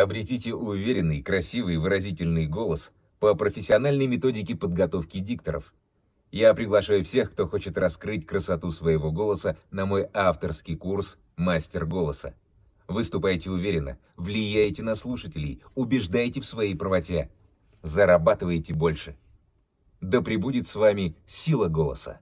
Обретите уверенный, красивый, выразительный голос по профессиональной методике подготовки дикторов. Я приглашаю всех, кто хочет раскрыть красоту своего голоса на мой авторский курс «Мастер голоса». Выступайте уверенно, влияйте на слушателей, убеждайте в своей правоте, зарабатывайте больше. Да пребудет с вами сила голоса.